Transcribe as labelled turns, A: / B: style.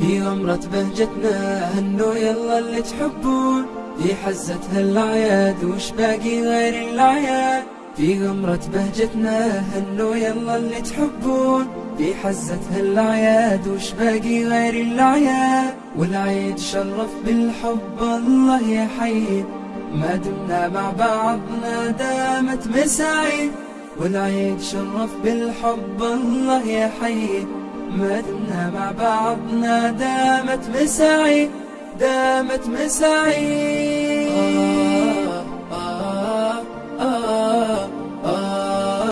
A: في غمرة بهجتنا هنو يلا اللي تحبون. في حزتها الأعياد وش باقي غير الأعياد؟ في غمرة بهجتنا هنو يلا اللي تحبون. في حزتها الأعياد وش باقي غير الأعياد؟ والعيد شرف بالحب الله يحيي. ما دمنا مع بعضنا دامت مساعي والعيد شرف بالحب الله يحيي. ما دمنا مع بعضنا دامت مساعي دامت مساعي.